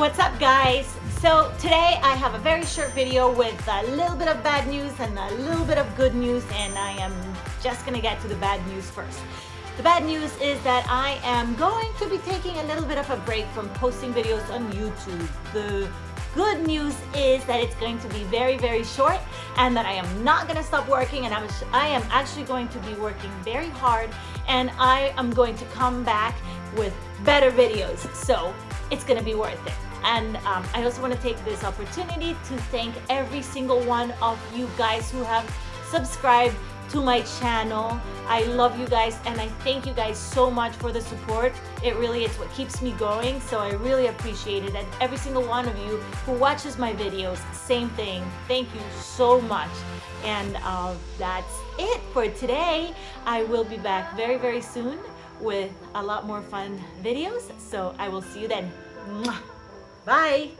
What's up guys? So today I have a very short video with a little bit of bad news and a little bit of good news and I am just gonna get to the bad news first. The bad news is that I am going to be taking a little bit of a break from posting videos on YouTube. The good news is that it's going to be very, very short and that I am not to stop working and I'm, I am actually going to be working very hard and I am going to come back with better videos. So it's to be worth it. And um, I also want to take this opportunity to thank every single one of you guys who have subscribed to my channel. I love you guys and I thank you guys so much for the support. It really is what keeps me going, so I really appreciate it. And every single one of you who watches my videos, same thing. Thank you so much. And uh, that's it for today. I will be back very, very soon with a lot more fun videos. So I will see you then. Bye!